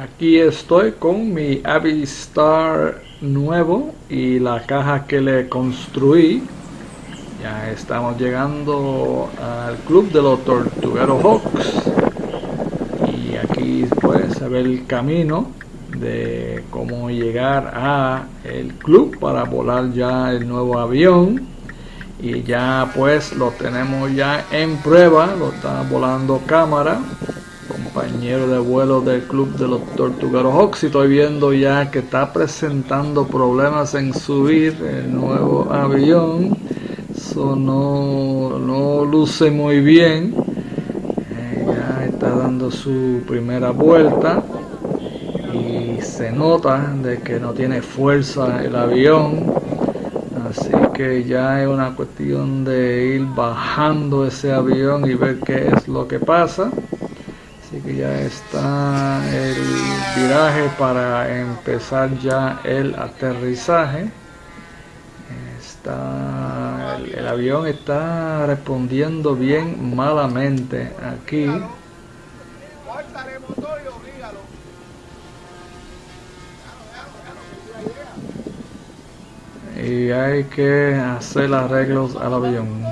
Aquí estoy con mi Avistar nuevo y la caja que le construí. Ya estamos llegando al club de los Tortugueros Hawks. Y aquí pues se el camino de cómo llegar a el club para volar ya el nuevo avión. Y ya pues lo tenemos ya en prueba, lo está volando cámara compañero de vuelo del club de los Tortugueros Hawks. Y estoy viendo ya que está presentando problemas en subir el nuevo avión. Eso no, no luce muy bien. Eh, ya está dando su primera vuelta. Y se nota de que no tiene fuerza el avión. Así que ya es una cuestión de ir bajando ese avión y ver qué es lo que pasa Así que ya está el viraje para empezar ya el aterrizaje. Está, el, avión está respondiendo bien malamente aquí. Y hay que hacer arreglos al avión.